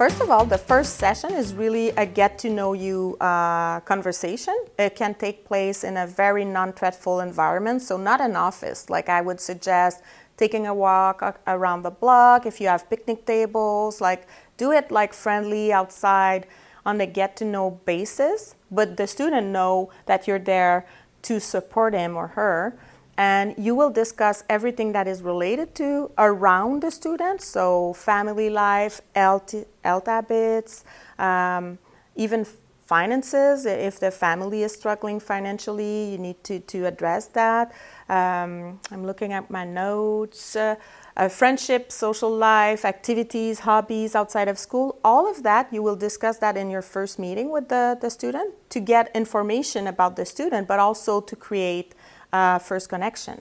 First of all, the first session is really a get to know you uh, conversation. It can take place in a very non-threatful environment, so not an office. Like I would suggest taking a walk around the block, if you have picnic tables, like do it like friendly outside on a get to know basis, but the student know that you're there to support him or her and you will discuss everything that is related to around the student, so family life, health habits, um, even finances. If the family is struggling financially, you need to, to address that. Um, I'm looking at my notes. Uh, uh, friendship, social life, activities, hobbies outside of school, all of that, you will discuss that in your first meeting with the, the student to get information about the student, but also to create uh, first connection.